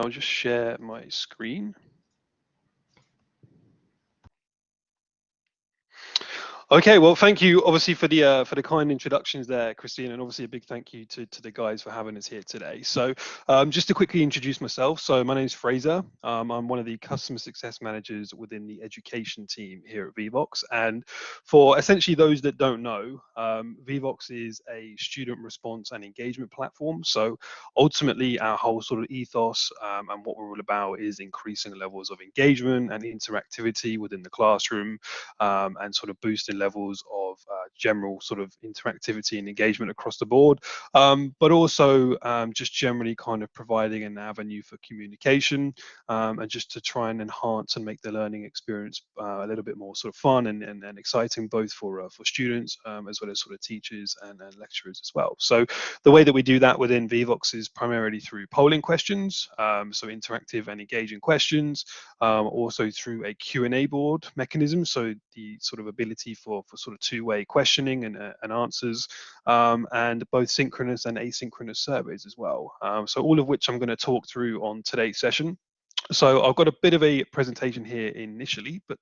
I'll just share my screen. Okay, well, thank you obviously for the uh, for the kind introductions there, Christine, and obviously a big thank you to, to the guys for having us here today. So um, just to quickly introduce myself, so my name is Fraser. Um, I'm one of the customer success managers within the education team here at Vevox. And for essentially those that don't know, um, Vevox is a student response and engagement platform. So ultimately our whole sort of ethos um, and what we're all about is increasing levels of engagement and interactivity within the classroom um, and sort of boosting levels of uh, general sort of interactivity and engagement across the board, um, but also um, just generally kind of providing an avenue for communication um, and just to try and enhance and make the learning experience uh, a little bit more sort of fun and, and, and exciting both for uh, for students um, as well as sort of teachers and, and, lecturers as well. So the way that we do that within Vevox is primarily through polling questions, um, so interactive and engaging questions, also through a Q&A board mechanism, so the sort of ability for for, for sort of two-way questioning and, uh, and answers, um, and both synchronous and asynchronous surveys as well. Um, so all of which I'm going to talk through on today's session. So I've got a bit of a presentation here initially, but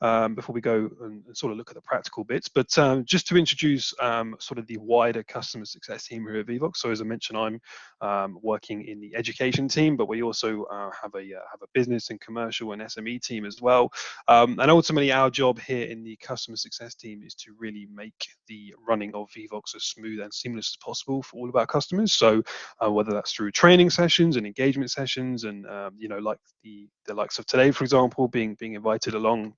um, before we go and, sort of look at the practical bits, but um, just to introduce um, sort of the wider customer success team here at Vevox. So as I mentioned, I'm um, working in the education team, but we also uh, have a uh, have a business and commercial and SME team as well. Um, and ultimately, our job here in the customer success team is to really make the running of Vevox as smooth and seamless as possible for all of our customers. So uh, whether that's through training sessions and engagement sessions, and um, you know like the the likes of today, for example, being being invited along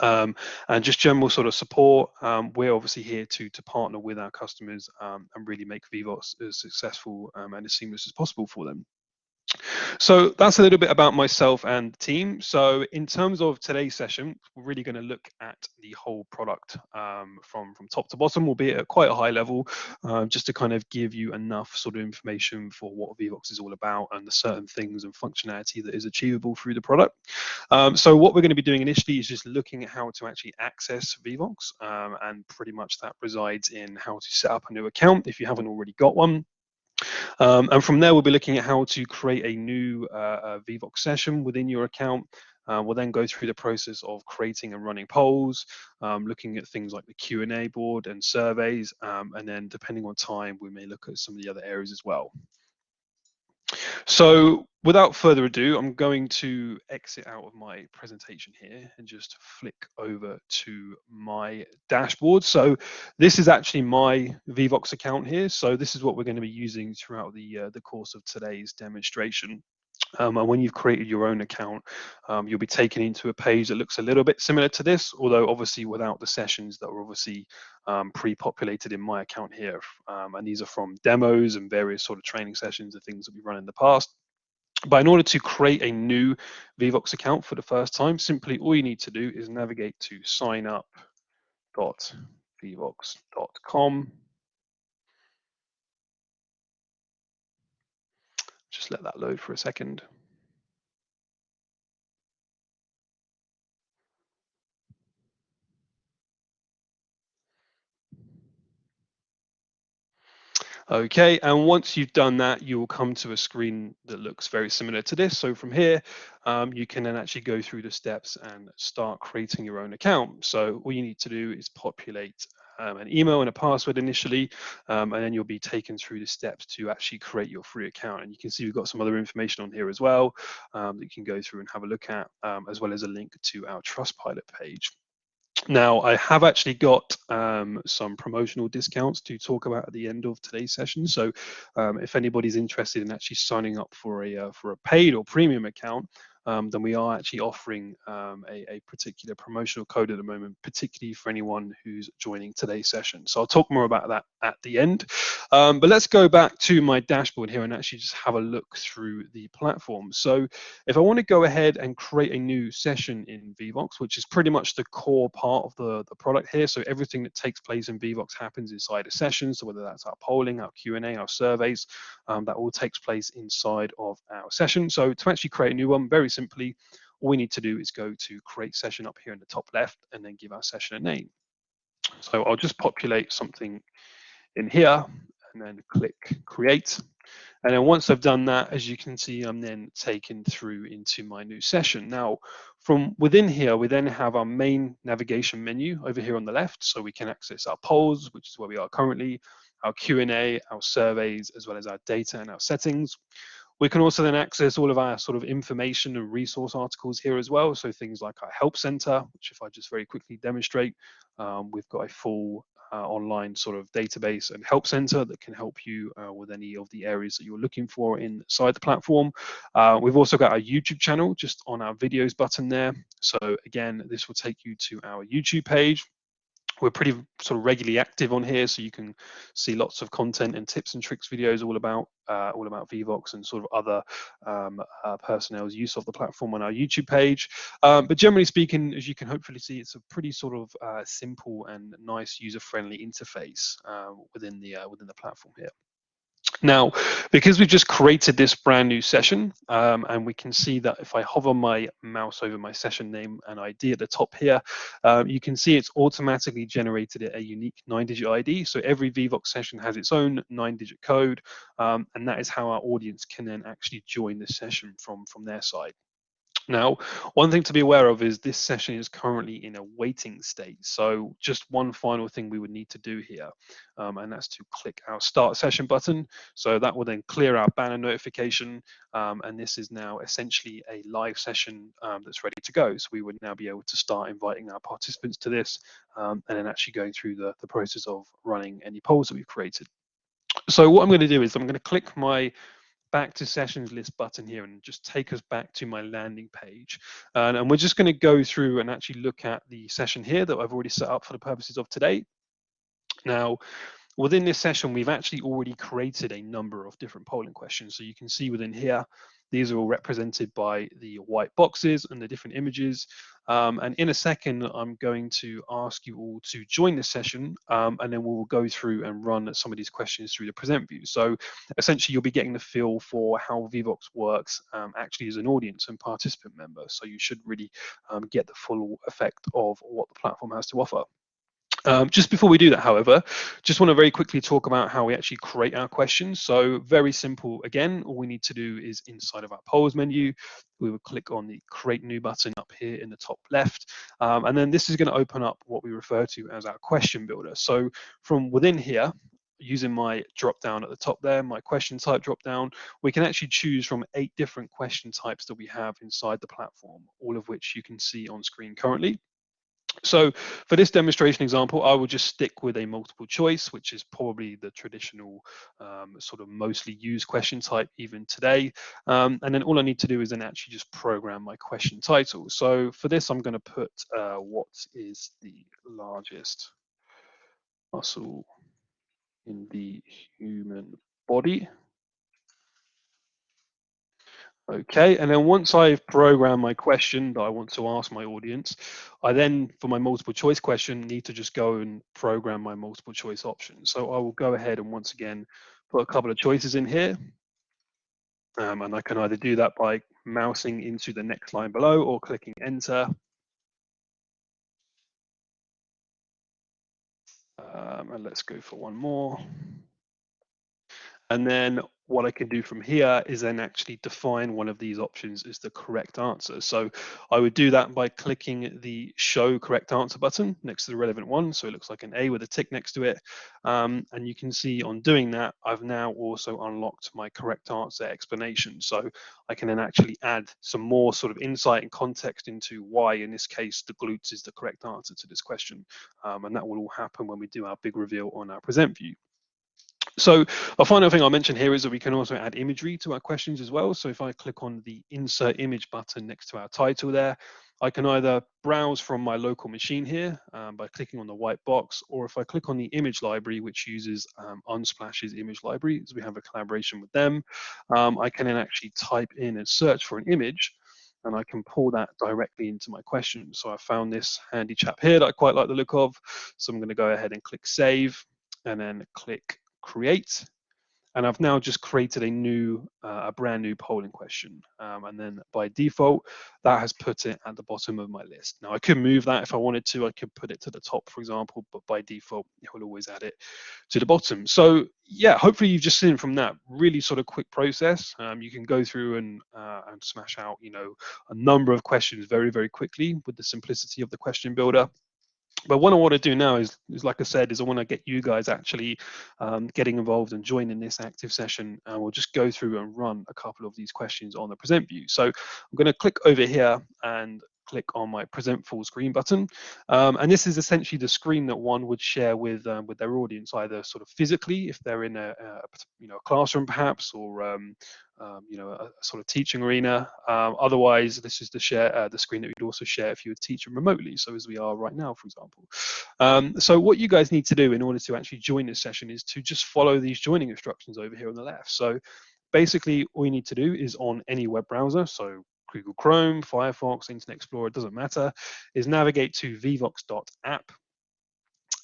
um, and just general sort of support. Um, we're obviously here to to partner with our customers um, and really make Vevox as successful um, and as seamless as possible for them. So that's a little bit about myself and the team. So in terms of today's session, we're really going to look at the whole product um, from, from top to bottom, albeit at quite a high level, uh, just to kind of give you enough sort of information for what Vevox is all about and the certain things and functionality that is achievable through the product. Um, so what we're going to be doing initially is just looking at how to actually access Vevox, um, and pretty much that resides in how to set up a new account if you haven't already got one. Um, and from there, we'll be looking at how to create a new uh, Vevox session within your account. Uh, we'll then go through the process of creating and running polls, um, looking at things like the Q&A board and surveys, um, and then depending on time, we may look at some of the other areas as well. So without further ado, I'm going to exit out of my presentation here and just flick over to my dashboard. So this is actually my Vevox account here. So this is what we're going to be using throughout the, uh, the course of today's demonstration. Um, and when you've created your own account, um, you'll be taken into a page that looks a little bit similar to this, although obviously without the sessions that are obviously um, pre-populated in my account here. Um, and these are from demos and various sort of training sessions and things that we've run in the past. But in order to create a new Vevox account for the first time, simply all you need to do is navigate to signup.vevox.com Just let that load for a second. Okay, and once you've done that, you will come to a screen that looks very similar to this. So from here, um, you can then actually go through the steps and start creating your own account. So all you need to do is populate um, an email and a password initially, um, and then you'll be taken through the steps to actually create your free account. And you can see we've got some other information on here as well um, that you can go through and have a look at, um, as well as a link to our Trustpilot page. Now, I have actually got um, some promotional discounts to talk about at the end of today's session. So um, if anybody's interested in actually signing up for a, uh, for a paid or premium account, um, then we are actually offering um, a, a, particular promotional code at the moment, particularly for anyone who's joining today's session. So I'll talk more about that at the end. Um, but let's go back to my dashboard here and actually just have a look through the platform. So if I want to go ahead and create a new session in Vevox, which is pretty much the core part of the, the product here. So everything that takes place in Vevox happens inside a session. So whether that's our polling, our Q&A, our surveys, um, that all takes place inside of our session. So to actually create a new one, very simply, all we need to do is go to create session up here in the top left and then give our session a name. So I'll just populate something in here and then click create. And then once I've done that, as you can see, I'm then taken through into my new session. Now, from within here, we then have our main navigation menu over here on the left. So we can access our polls, which is where we are currently, our Q&A, our surveys, as well as our data and our settings. We can also then access all of our sort of information and resource articles here as well. So things like our help center, which if I just very quickly demonstrate, um, we've got a full uh, online sort of database and help center that can help you uh, with any of the areas that you're looking for inside the platform. Uh, we've also got our YouTube channel just on our videos button there. So again, this will take you to our YouTube page we're pretty sort of regularly active on here, so you can see lots of content and tips and tricks videos all about uh, all about Vevox and sort of other um, uh, personnel's use of the platform on our YouTube page. Um, but generally speaking, as you can hopefully see, it's a pretty sort of uh, simple and nice user-friendly interface uh, within the uh, within the platform here. Now, because we've just created this brand new session, um, and we can see that if I hover my mouse over my session name and ID at the top here, um, you can see it's automatically generated a unique nine-digit ID. So every Vevox session has its own nine-digit code, um, and that is how our audience can then actually join the session from, from their side. Now, one thing to be aware of is this session is currently in a waiting state. So just one final thing we would need to do here, um, and that's to click our start session button. So that will then clear our banner notification. Um, and this is now essentially a live session um, that's ready to go. So we would now be able to start inviting our participants to this um, and then actually going through the, the process of running any polls that we've created. So what I'm going to do is I'm going to click my back to sessions list button here and just take us back to my landing page. Uh, and we're just going to go through and actually look at the session here that I've already set up for the purposes of today. Now, within this session, we've actually already created a number of different polling questions. So you can see within here, these are all represented by the white boxes and the different images. Um, and in a second, I'm going to ask you all to join this session, um, and then we'll go through and run some of these questions through the present view. So essentially, you'll be getting the feel for how Vevox works um, actually as an audience and participant member. So you should really um, get the full effect of what the platform has to offer. Um, just before we do that, however, just want to very quickly talk about how we actually create our questions. So very simple. Again, all we need to do is inside of our polls menu, we would click on the create new button up here in the top left. Um, and then this is going to open up what we refer to as our question builder. So from within here, using my drop down at the top there, my question type drop down, we can actually choose from eight different question types that we have inside the platform, all of which you can see on screen currently. So for this demonstration example, I will just stick with a multiple choice, which is probably the traditional um, sort of mostly used question type even today. Um, and then all I need to do is then actually just program my question title. So for this, I'm going to put uh, what is the largest muscle in the human body. Okay, and then once I've programmed my question that I want to ask my audience, I then, for my multiple choice question, need to just go and program my multiple choice options. So I will go ahead and once again, put a couple of choices in here. Um, and I can either do that by mousing into the next line below or clicking enter. Um, and let's go for one more. And then what I can do from here is then actually define one of these options as the correct answer. So I would do that by clicking the show correct answer button next to the relevant one. So it looks like an A with a tick next to it. Um, and you can see on doing that, I've now also unlocked my correct answer explanation. So I can then actually add some more sort of insight and context into why, in this case, the glutes is the correct answer to this question. Um, and that will all happen when we do our big reveal on our present view. So a final thing I'll mention here is that we can also add imagery to our questions as well. So if I click on the insert image button next to our title there, I can either browse from my local machine here um, by clicking on the white box, or if I click on the image library, which uses um, Unsplash's image library, as we have a collaboration with them, um, I can then actually type in and search for an image, and I can pull that directly into my question. So I found this handy chap here that I quite like the look of. So I'm going to go ahead and click save, and then click create. and I've now just created a new, uh, a brand new polling question. Um, and then by default, that has put it at the bottom of my list. Now I could move that if I wanted to, I could put it to the top, for example, but by default, it will always add it to the bottom. So yeah, hopefully you've just seen from that really sort of quick process. Um, you can go through and, uh, and smash out, you know, a number of questions very, very quickly with the simplicity of the question builder but what I want to do now is, is like I said, is I want to get you guys actually um, getting involved and joining this active session. And we'll just go through and run a couple of these questions on the present view. So I'm going to click over here and click on my present full screen button. Um, and this is essentially the screen that one would share with um, with their audience, either sort of physically, if they're in a, a you know a classroom perhaps, or um, um, you know, a, a, sort of teaching arena. Um, otherwise, this is the share uh, the screen that you'd also share if you were teaching remotely, so as we are right now, for example. Um, so what you guys need to do in order to actually join this session is to just follow these joining instructions over here on the left. So basically, all you need to do is on any web browser, so Google Chrome, Firefox, Internet Explorer, it doesn't matter, is navigate to vevox.app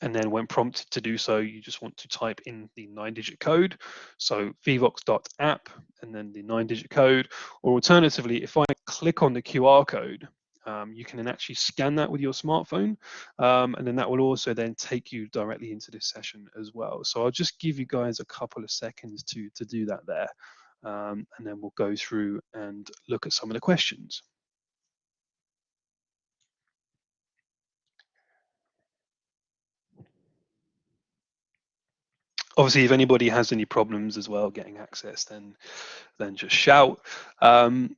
and then when prompted to do so, you just want to type in the nine digit code. So vevox.app and then the nine digit code. Or alternatively, if I click on the QR code, um, you can then actually scan that with your smartphone. Um, and then that will also then take you directly into this session as well. So I'll just give you guys a couple of seconds to, to do that there. Um, and then we'll go through and look at some of the questions. Obviously if anybody has any problems as well getting access then then just shout. Um,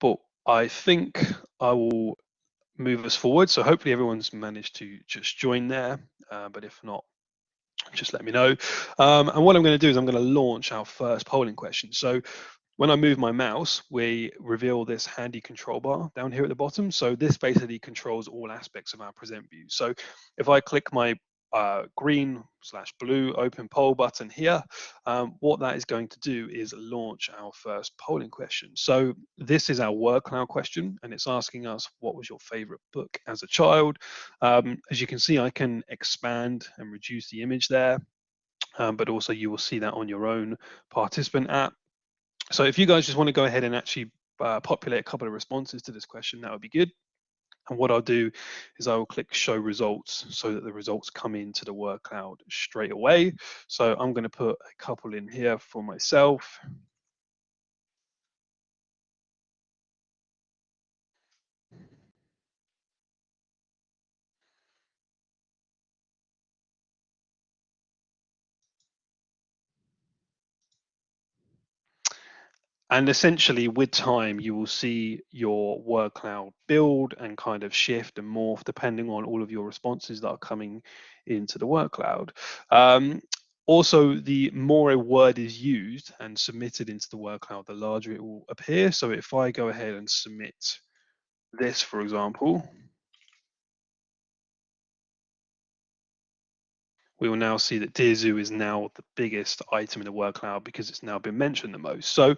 but i think i will move us forward. So hopefully everyone's managed to just join there. Uh, but if not just let me know. Um, and what i'm going to do is i'm going to launch our first polling question. So when I move my mouse, we reveal this handy control bar down here at the bottom. So this basically controls all aspects of our present view. So if I click my uh, green slash blue open poll button here, um, what that is going to do is launch our first polling question. So this is our word cloud question, and it's asking us what was your favorite book as a child. Um, as you can see, I can expand and reduce the image there, um, but also you will see that on your own participant app. So if you guys just want to go ahead and actually uh, populate a couple of responses to this question, that would be good. And what I'll do is I will click show results so that the results come into the word cloud straight away. So I'm going to put a couple in here for myself. And essentially with time you will see your word cloud build and kind of shift and morph depending on all of your responses that are coming into the word cloud um, also the more a word is used and submitted into the word cloud the larger it will appear. So if i go ahead and submit this for example we will now see that Dear Zoo is now the biggest item in the word cloud because it's now been mentioned the most. So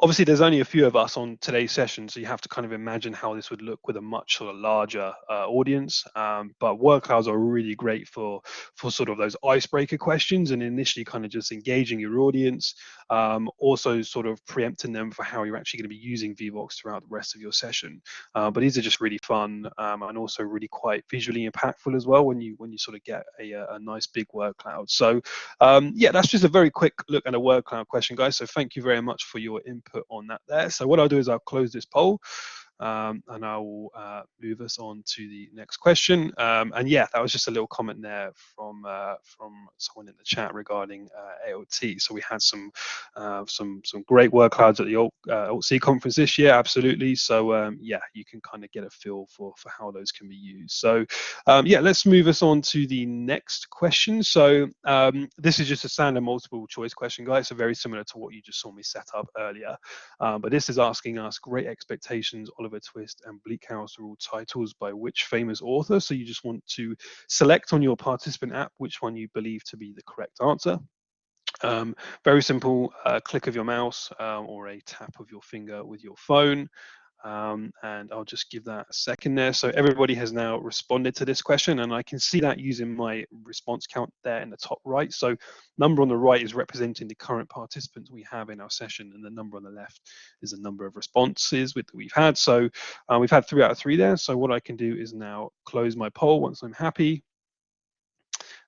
obviously there's only a few of us on today's session, so you have to kind of imagine how this would look with a much sort of larger uh, audience. Um, but word clouds are really great for, for sort of those icebreaker questions and initially kind of just engaging your audience, um, also sort of preempting them for how you're actually going to be using Vevox throughout the rest of your session. Uh, but these are just really fun um, and also really quite visually impactful as well when you when you sort of get a, a nice big big word cloud. So um, yeah, that's just a very quick look at a word cloud question, guys. So thank you very much for your input on that there. So what I'll do is I'll close this poll. Um, and I will uh, move us on to the next question. Um, and yeah, that was just a little comment there from uh, from someone in the chat regarding uh, AOT. So we had some uh, some some great word clouds at the Alt, uh, conference this year, absolutely. So um, yeah, you can kind of get a feel for for how those can be used. So um, yeah, let's move us on to the next question. So um, this is just a standard multiple choice question, guys. So very similar to what you just saw me set up earlier, um, but this is asking us great expectations Oliver Twist and Bleak House are all titles by which famous author. So you just want to select on your participant app which one you believe to be the correct answer. Um, very simple uh, click of your mouse um, or a tap of your finger with your phone. Um, and I'll just give that a second there. So everybody has now responded to this question and I can see that using my response count there in the top right. So number on the right is representing the current participants we have in our session and the number on the left is the number of responses with, that we've had. So uh, we've had three out of three there. So what I can do is now close my poll once I'm happy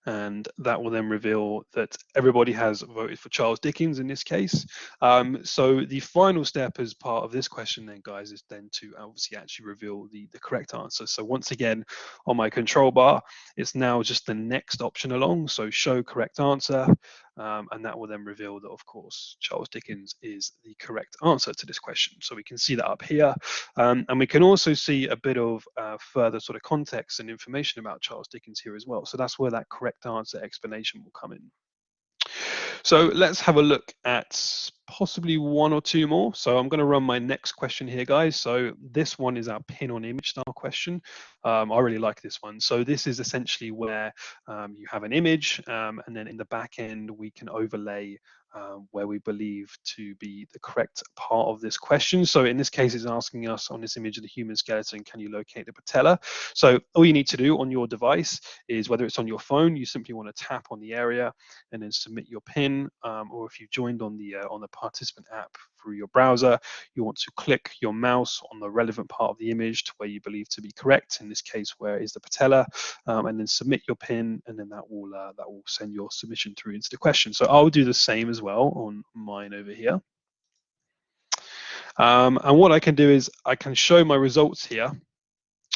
and that will then reveal that everybody has voted for Charles Dickens in this case. Um, so the final step as part of this question then, guys, is then to obviously actually reveal the, the correct answer. So once again, on my control bar, it's now just the next option along. So show correct answer, um, and that will then reveal that, of course, Charles Dickens is the correct answer to this question. So we can see that up here. Um, and we can also see a bit of uh, further sort of context and information about Charles Dickens here as well. So that's where that correct answer explanation will come in. So let's have a look at possibly one or two more. So I'm going to run my next question here, guys. So this one is our pin on image style question. Um, I really like this one. So this is essentially where um, you have an image um, and then in the back end, we can overlay um, where we believe to be the correct part of this question. So in this case, it's asking us on this image of the human skeleton, can you locate the patella? So all you need to do on your device is whether it's on your phone, you simply want to tap on the area and then submit your pin, um, or if you've joined on the uh, on the participant app through your browser, you want to click your mouse on the relevant part of the image to where you believe to be correct. In this case, where is the patella, um, and then submit your pin, and then that will uh, that will send your submission through into the question. So I'll do the same as well on mine over here. Um, and what I can do is I can show my results here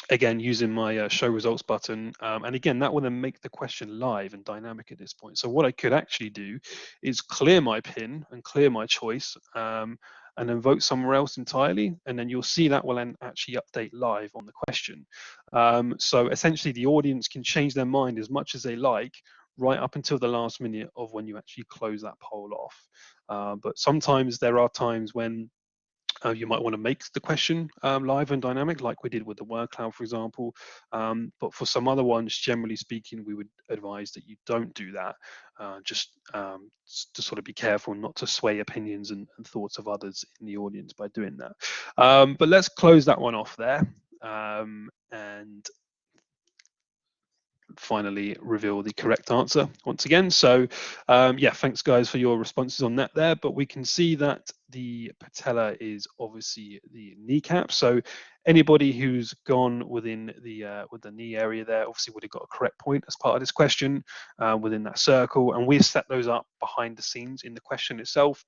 again using my uh, show results button. Um, and again that will then make the question live and dynamic at this point. So what I could actually do is clear my pin and clear my choice um, and then vote somewhere else entirely and then you'll see that will then actually update live on the question. Um, so essentially the audience can change their mind as much as they like right up until the last minute of when you actually close that poll off uh, but sometimes there are times when uh, you might want to make the question um, live and dynamic, like we did with the word cloud, for example. Um, but for some other ones, generally speaking, we would advise that you don't do that. Uh, just um, to sort of be careful not to sway opinions and, and, thoughts of others in the audience by doing that. Um, but let's close that one off there. Um, and finally reveal the correct answer once again. So um, yeah, thanks guys for your responses on that there, but we can see that the patella is obviously the kneecap. So anybody who's gone within the uh, with the knee area there obviously would have got a correct point as part of this question uh, within that circle. And we've set those up behind the scenes in the question itself.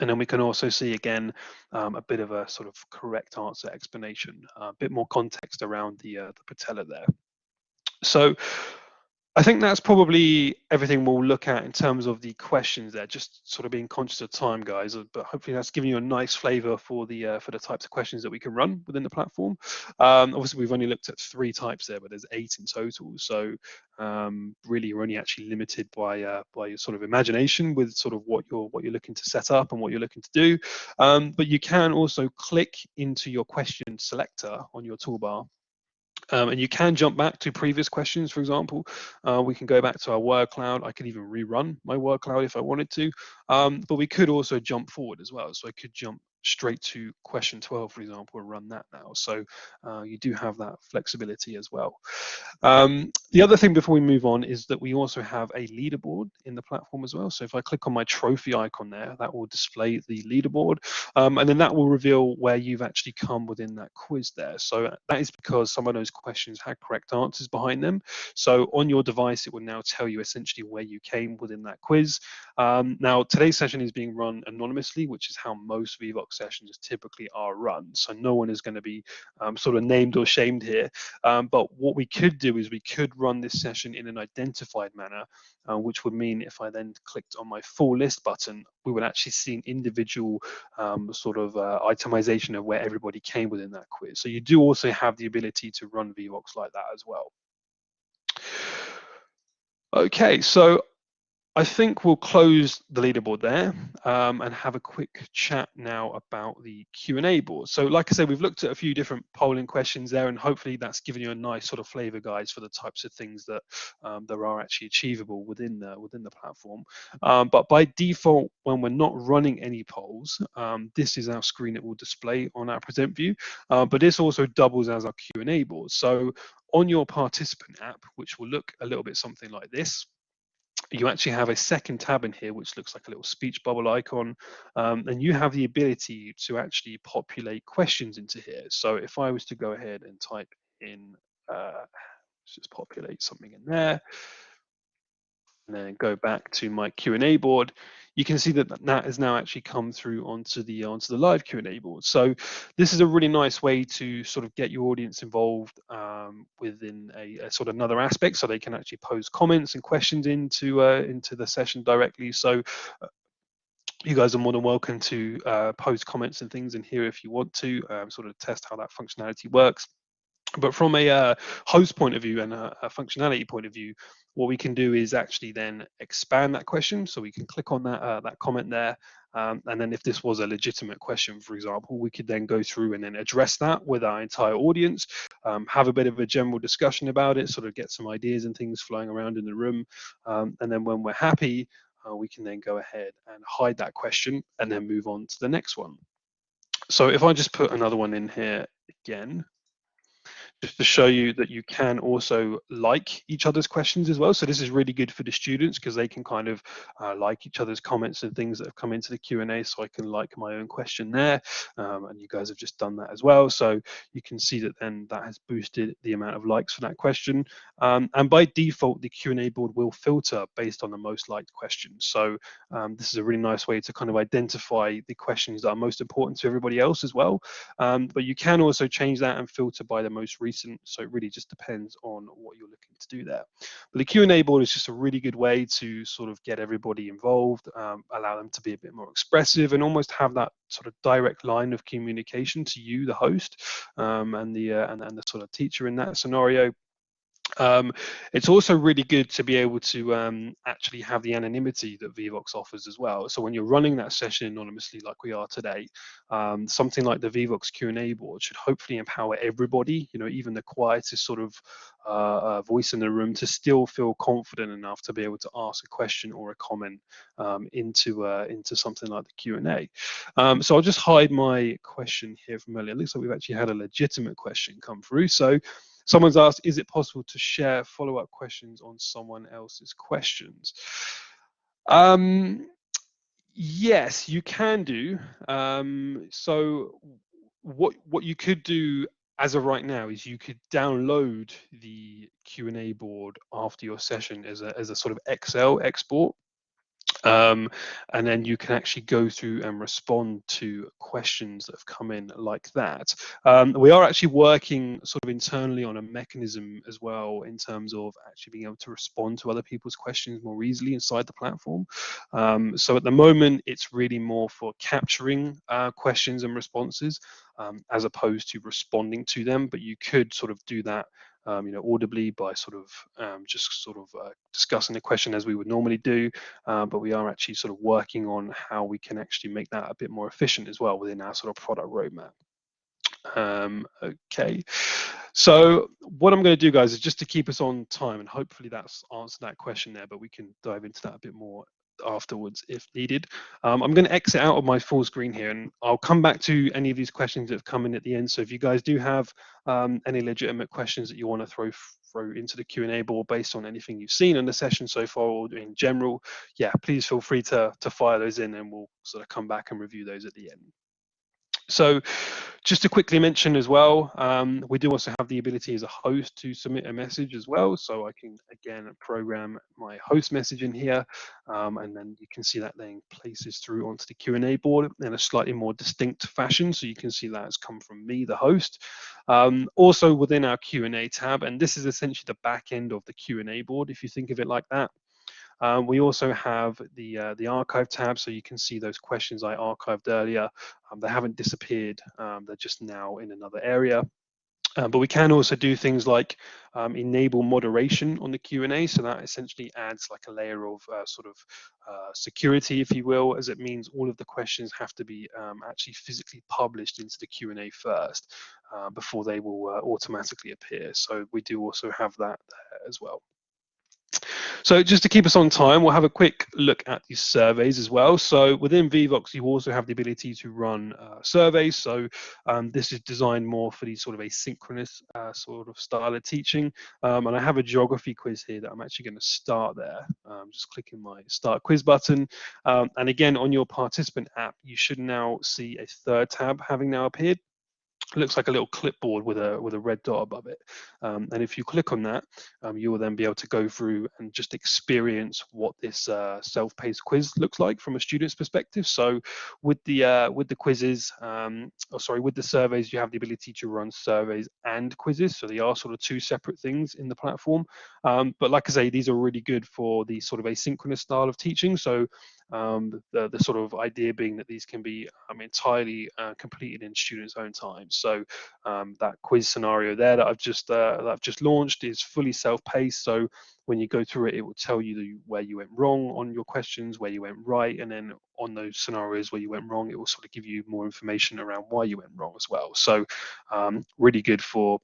And then we can also see again um, a bit of a sort of correct answer explanation, uh, a bit more context around the, uh, the patella there. So I think that's probably everything we'll look at in terms of the questions there. Just sort of being conscious of time, guys. Uh, but hopefully that's given you a nice flavour for the uh, for the types of questions that we can run within the platform. Um, obviously, we've only looked at three types there, but there's eight in total. So um, really, you're only actually limited by uh, by your sort of imagination with sort of what you're what you're looking to set up and what you're looking to do. Um, but you can also click into your question selector on your toolbar um, and you can jump back to previous questions, for example. Uh, we can go back to our word cloud. I could even rerun my word cloud if I wanted to. Um, but we could also jump forward as well. So I could jump straight to question 12, for example, and run that now. So uh, you do have that flexibility as well. Um, the other thing before we move on is that we also have a leaderboard in the platform as well. So if I click on my trophy icon there, that will display the leaderboard. Um, and then that will reveal where you've actually come within that quiz there. So that is because some of those questions had correct answers behind them. So on your device, it will now tell you essentially where you came within that quiz. Um, now, today's session is being run anonymously, which is how most Vevox sessions typically are run. So no one is going to be um, sort of named or shamed here. Um, but what we could do is we could run this session in an identified manner, uh, which would mean if I then clicked on my full list button, we would actually see an individual um, sort of uh, itemization of where everybody came within that quiz. So you do also have the ability to run Vevox like that as well. Okay, so I think we'll close the leaderboard there um, and have a quick chat now about the Q&A board. So like I said, we've looked at a few different polling questions there and hopefully that's given you a nice sort of flavor guides for the types of things that um, there are actually achievable within the, within the platform. Um, but by default, when we're not running any polls, um, this is our screen that will display on our present view. Uh, but this also doubles as our Q&A board. So on your participant app, which will look a little bit something like this, you actually have a second tab in here which looks like a little speech bubble icon um, and you have the ability to actually populate questions into here. So if i was to go ahead and type in uh, let's just populate something in there and then go back to my Q&A board, you can see that that has now actually come through onto the onto the live Q&A board. So this is a really nice way to sort of get your audience involved um, within a, a, sort of another aspect, so they can actually pose comments and questions into uh, into the session directly. So. Uh, you guys are more than welcome to uh, post comments and things in here if you want to um, sort of test how that functionality works but from a uh, host point of view and a, a, functionality point of view, what we can do is actually then expand that question. So we can click on that uh, that comment there, um, and then if this was a legitimate question, for example, we could then go through and then address that with our entire audience, um, have a bit of a general discussion about it, sort of get some ideas and things flowing around in the room, um, and then when we're happy, uh, we can then go ahead and hide that question and then move on to the next one. So if I just put another one in here again, just to show you that you can also like each other's questions as well. So this is really good for the students because they can kind of uh, like each other's comments and things that have come into the Q&A so I can like my own question there. Um, and you guys have just done that as well. So you can see that then that has boosted the amount of likes for that question. Um, and by default, the Q&A board will filter based on the most liked questions. So um, this is a really nice way to kind of identify the questions that are most important to everybody else as well. Um, but you can also change that and filter by the most recent recent. So it really just depends on what you're looking to do there. But the Q&A board is just a really good way to sort of get everybody involved, um, allow them to be a bit more expressive and almost have that sort of direct line of communication to you, the host, um, and the uh, and, and the sort of teacher in that scenario. Um, it's also really good to be able to um, actually have the anonymity that Vevox offers as well. So when you're running that session anonymously like we are today, um, something like the Vevox Q&A board should hopefully empower everybody, you know, even the quietest sort of uh, uh, voice in the room to still feel confident enough to be able to ask a question or a comment um, into uh, into something like the Q&A. Um, so I'll just hide my question here from earlier. It looks like we've actually had a legitimate question come through. So Someone's asked, is it possible to share follow-up questions on someone else's questions? Um, yes, you can do. Um, so what what you could do as of right now is you could download the Q&A board after your session as a, as a sort of Excel export um, and then you can actually go through and respond to questions that have come in like that. Um, we are actually working sort of internally on a mechanism as well in terms of actually being able to respond to other people's questions more easily inside the platform. Um, so at the moment, it's really more for capturing uh, questions and responses um, as opposed to responding to them, but you could sort of do that um, you know, audibly by sort of um, just sort of uh, discussing the question as we would normally do. Uh, but we are actually sort of working on how we can actually make that a bit more efficient as well within our sort of product roadmap. Um, okay, so what I'm going to do, guys, is just to keep us on time, and hopefully that's answered that question there. But we can dive into that a bit more afterwards if needed. Um, I'm going to exit out of my full screen here and I'll come back to any of these questions that have come in at the end. So if you guys do have um, any legitimate questions that you want to throw throw into the Q&A board based on anything you've seen in the session so far or in general, yeah, please feel free to, to fire those in and we'll sort of come back and review those at the end. So just to quickly mention as well, um, we do also have the ability as a host to submit a message as well. So I can, again, program my host message in here, um, and then you can see that then places through onto the Q&A board in a slightly more distinct fashion. So you can see that has come from me, the host. Um, also within our Q&A tab, and this is essentially the back end of the Q&A board, if you think of it like that. Um, we also have the uh, the archive tab, so you can see those questions I archived earlier. Um, they haven't disappeared; um, they're just now in another area. Um, but we can also do things like um, enable moderation on the Q&A. So that essentially adds like a layer of uh, sort of uh, security, if you will, as it means all of the questions have to be um, actually physically published into the Q&A first uh, before they will uh, automatically appear. So we do also have that there as well. So just to keep us on time, we'll have a quick look at these surveys as well. So within Vevox, you also have the ability to run uh, surveys. So um, this is designed more for these sort of asynchronous uh, sort of style of teaching. Um, and I have a geography quiz here that I'm actually going to start there. Um, just clicking my start quiz button. Um, and again, on your participant app, you should now see a third tab having now appeared looks like a little clipboard with a with a red dot above it. Um, and if you click on that um, you will then be able to go through and just experience what this uh, self-paced quiz looks like from a student's perspective. So with the uh, with the quizzes um, or oh, sorry with the surveys you have the ability to run surveys and quizzes. So they are sort of two separate things in the platform. Um, but like I say these are really good for the sort of asynchronous style of teaching. So um, the, the sort of idea being that these can be um, entirely uh, completed in students' own time. So um, that quiz scenario there that I've just uh, that I've just launched is fully self-paced. So when you go through it, it will tell you the, where you went wrong on your questions, where you went right, and then on those scenarios where you went wrong, it will sort of give you more information around why you went wrong as well. So um, really good for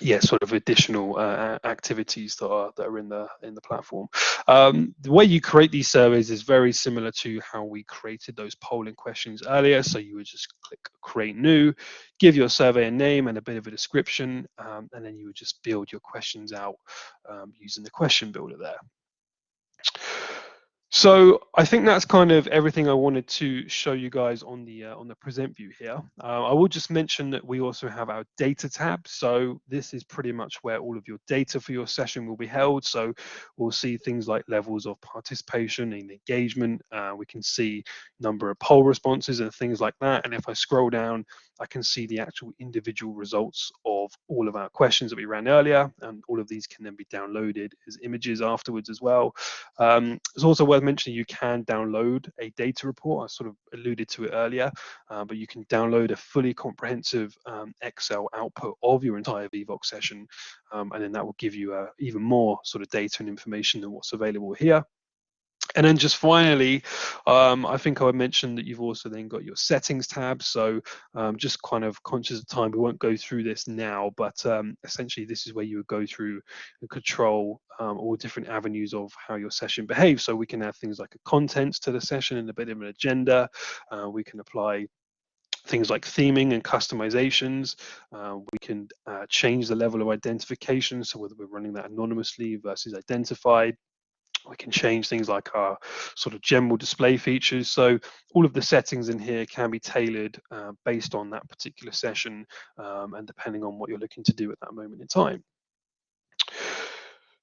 yeah, sort of additional uh, activities that are that are in the in the platform. Um, the way you create these surveys is very similar to how we created those polling questions earlier. So you would just click create new, give your survey a name and a bit of a description, um, and then you would just build your questions out um, using the question builder there. So I think that's kind of everything I wanted to show you guys on the uh, on the present view here. Uh, I will just mention that we also have our data tab. So this is pretty much where all of your data for your session will be held. So we'll see things like levels of participation and engagement. Uh, we can see number of poll responses and things like that. And if I scroll down, I can see the actual individual results of all of our questions that we ran earlier, and all of these can then be downloaded as images afterwards as well. Um, it's also worth mentioning you can download a data report. I sort of alluded to it earlier, uh, but you can download a fully comprehensive um, Excel output of your entire Vevox session, um, and then that will give you uh, even more sort of data and information than what's available here. And then just finally, um, I think I mentioned that you've also then got your settings tab. So um, just kind of conscious of time, we won't go through this now, but um, essentially this is where you would go through and control um, all different avenues of how your session behaves. So we can add things like a contents to the session and a bit of an agenda. Uh, we can apply things like theming and customizations. Uh, we can uh, change the level of identification, so whether we're running that anonymously versus identified we can change things like our sort of general display features. So all of the settings in here can be tailored uh, based on that particular session um, and depending on what you're looking to do at that moment in time.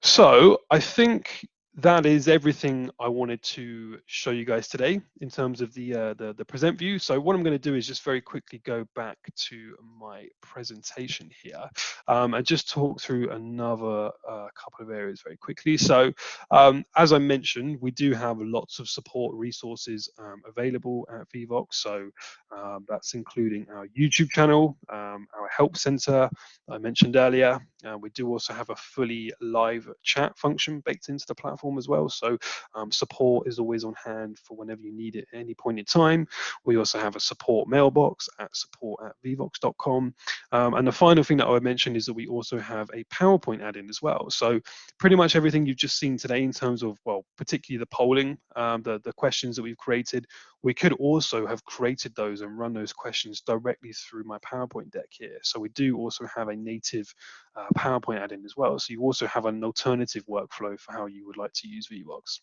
So I think that is everything I wanted to show you guys today in terms of the, uh, the, the present view. So what I'm going to do is just very quickly go back to my presentation here um, and just talk through another uh, couple of areas very quickly. So um, as I mentioned, we do have lots of support resources um, available at Vevox. So um, that's including our YouTube channel, um, our help center I mentioned earlier. Uh, we do also have a fully live chat function baked into the platform platform as well. So um, support is always on hand for whenever you need it at any point in time. We also have a support mailbox at support at vevox.com. Um, and the final thing that I would mention is that we also have a PowerPoint add-in as well. So pretty much everything you've just seen today in terms of, well, particularly the polling, um, the, the questions that we've created, we could also have created those and run those questions directly through my PowerPoint deck here. So we do also have a native uh, PowerPoint add-in as well. So you also have an alternative workflow for how you would like to use Vevox.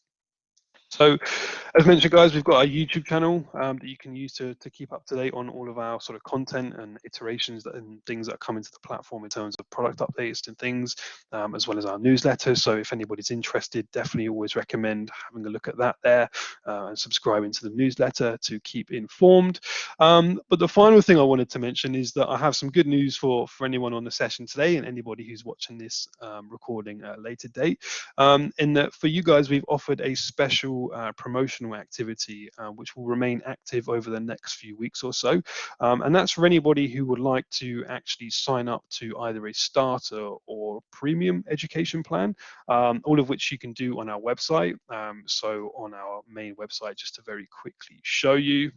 So as mentioned, guys, we've got our YouTube channel um, that you can use to, to keep up to date on all of our sort of content and iterations that, and things that come into the platform in terms of product updates and things, um, as well as our newsletter. So if anybody's interested, definitely always recommend having a look at that there uh, and subscribing to the newsletter to keep informed. Um, but the final thing I wanted to mention is that I have some good news for, for anyone on the session today and anybody who's watching this um, recording at a later date. Um, in that for you guys, we've offered a special uh, promotional activity uh, which will remain active over the next few weeks or so. Um, and that's for anybody who would like to actually sign up to either a starter or premium education plan, um, all of which you can do on our website. Um, so on our main website, just to very quickly show you,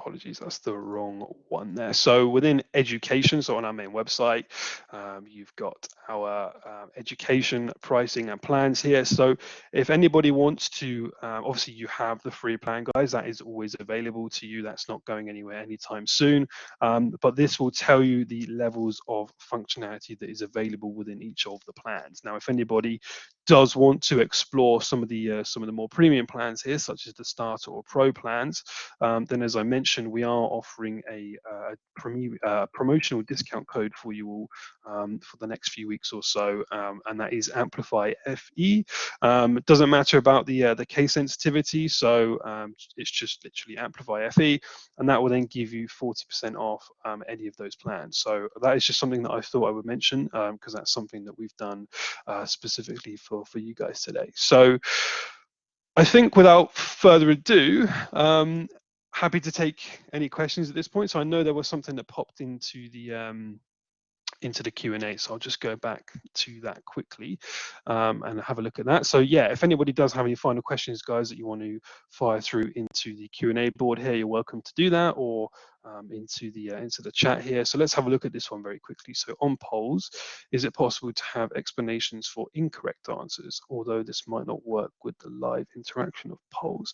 apologies, that's the wrong one there. So within education, so on our main website, um, you've got our uh, education pricing and plans here. So if anybody wants to, um, obviously you have the free plan, guys, that is always available to you. That's not going anywhere anytime soon. Um, but this will tell you the levels of functionality that is available within each of the plans. Now, if anybody does want to explore some of the uh, some of the more premium plans here, such as the starter or pro plans, um, then as I mentioned, we are offering a, uh, uh, promotional discount code for you all um, for the next few weeks or so, um, and that is Amplify FE. Um, it doesn't matter about the uh, the case sensitivity, so um, it's just literally Amplify FE, and that will then give you 40% off um, any of those plans. So that is just something that I thought I would mention because that's something that we've done specifically for for, you guys today. So I think without further ado, um, happy to take any questions at this point. So I know there was something that popped into the um, into the Q&A. So I'll just go back to that quickly um, and have a look at that. So yeah, if anybody does have any final questions, guys, that you want to fire through into the Q&A board here, you're welcome to do that or um, into the uh, into the chat here. So let's have a look at this one very quickly. So on polls, is it possible to have explanations for incorrect answers, although this might not work with the live interaction of polls?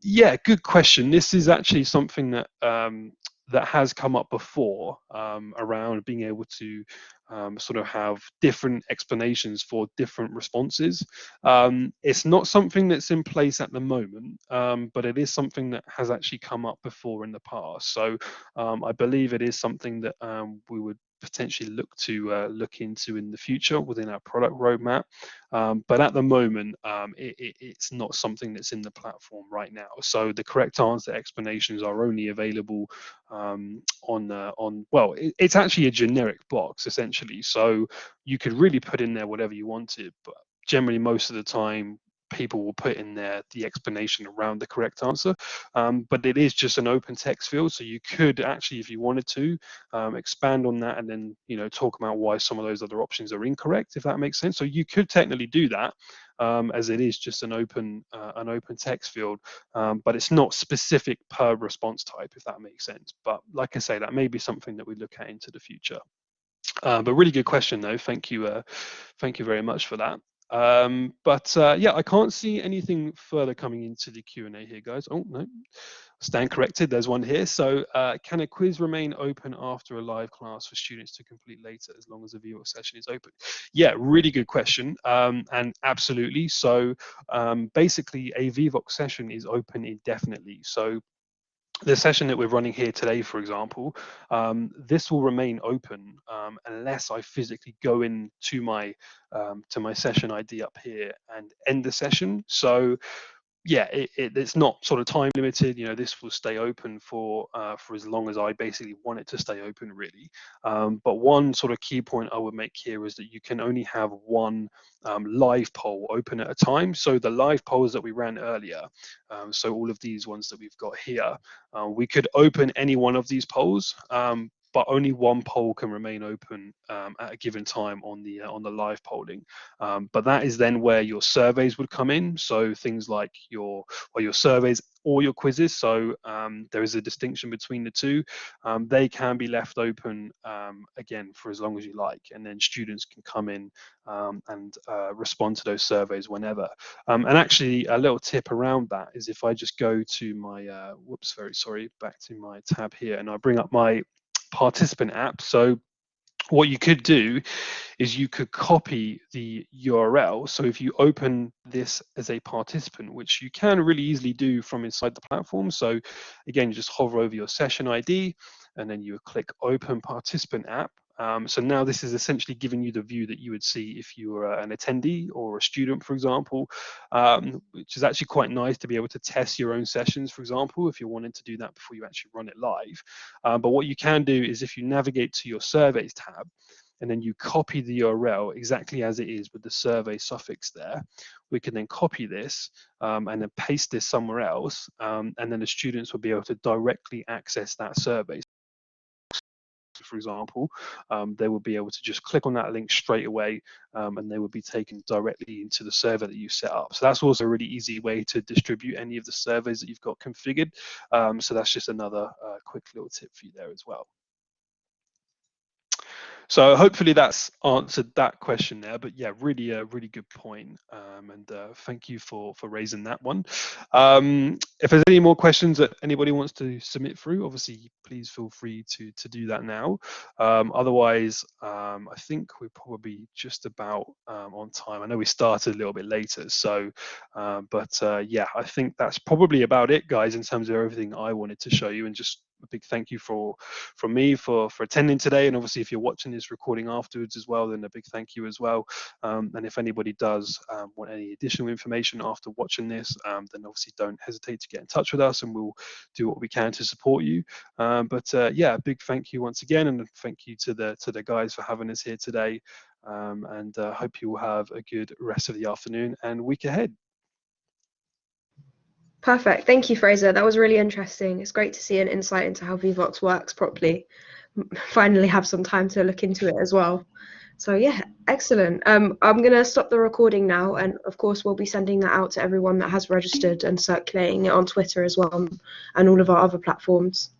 Yeah, good question. This is actually something that um, that has come up before um, around being able to um, sort of have different explanations for different responses. Um, it's not something that's in place at the moment, um, but it is something that has actually come up before in the past. So um, I believe it is something that um, we would potentially look to uh, look into in the future within our product roadmap. Um, but at the moment, um, it, it, it's not something that's in the platform right now. So the correct answer explanations are only available um, on uh, on well, it, it's actually a generic box essentially. So you could really put in there whatever you wanted, but generally most of the time people will put in there the explanation around the correct answer. Um, but it is just an open text field, so you could actually, if you wanted to, um, expand on that and then you know talk about why some of those other options are incorrect, if that makes sense. So you could technically do that. Um, as it is just an open uh, an open text field, um, but it's not specific per response type, if that makes sense. But like I say, that may be something that we look at into the future. Uh, but really good question though. Thank you, uh, thank you very much for that. Um, but uh, yeah, I can't see anything further coming into the Q&A here, guys. Oh, no, stand corrected. There's one here. So uh, can a quiz remain open after a live class for students to complete later as long as the viewer session is open? Yeah, really good question. Um, and absolutely. So um, basically a Vevox session is open indefinitely. So the session that we're running here today, for example, um, this will remain open um, unless I physically go in to my um, to my session ID up here and end the session. So yeah, it, it, it's not sort of time limited. You know, this will stay open for uh, for as long as I basically want it to stay open, really. Um, but one sort of key point I would make here is that you can only have one um, live poll open at a time. So the live polls that we ran earlier, um, so all of these ones that we've got here, uh, we could open any one of these polls, um, but only one poll can remain open um, at a given time on the uh, on the live polling. Um, but that is then where your surveys would come in. So things like your or your surveys or your quizzes. So um, there is a distinction between the two. Um, they can be left open um, again for as long as you like, and then students can come in um, and uh, respond to those surveys whenever. and actually, a little tip around that is if I just go to my uh, whoops, very sorry, back to my tab here, and I bring up my participant app. So what you could do is you could copy the URL. So if you open this as a participant, which you can really easily do from inside the platform. So again, you just hover over your session ID and then you click open participant app Um, so now this is essentially giving you the view that you would see if you were an attendee or a student, for example, um, which is actually quite nice to be able to test your own sessions, for example, if you're wanting to do that before you actually run it live. Um, but what you can do is if you navigate to your surveys tab, and then you copy the URL exactly as it is with the survey suffix there. We can then copy this um, and then paste this somewhere else, um, and then the students will be able to directly access that survey for example, um, they will be able to just click on that link straight away um, and they will be taken directly into the server that you set up. So that's also a really easy way to distribute any of the surveys that you've got configured. Um, so that's just another uh, quick little tip for you there as well. So hopefully that's answered that question there. But yeah, really a really good point. Um, and uh, thank you for for raising that one. Um, if there's any more questions that anybody wants to submit through, obviously please feel free to to do that now. Um, otherwise, um, I think we're probably just about um, on time. I know we started a little bit later, so uh, but uh, yeah, I think that's probably about it, guys, in terms of everything I wanted to show you and just a big thank you for from me for for attending today. And obviously if you're watching this recording afterwards as well then a big thank you as well. Um, and if anybody does um, want any additional information after watching this um, then obviously don't hesitate to get in touch with us and we'll do what we can to support you. Um, but uh, yeah a big thank you once again and thank you to the to the guys for having us here today. Um, and uh, hope you will have a good rest of the afternoon and week ahead Perfect. Thank you, Fraser. That was really interesting. It's great to see an insight into how Vevox works properly. Finally, have some time to look into it as well. So yeah, excellent. Um, I'm going to stop the recording now, and of course, we'll be sending that out to everyone that has registered and circulating it on Twitter as well, and all of our other platforms.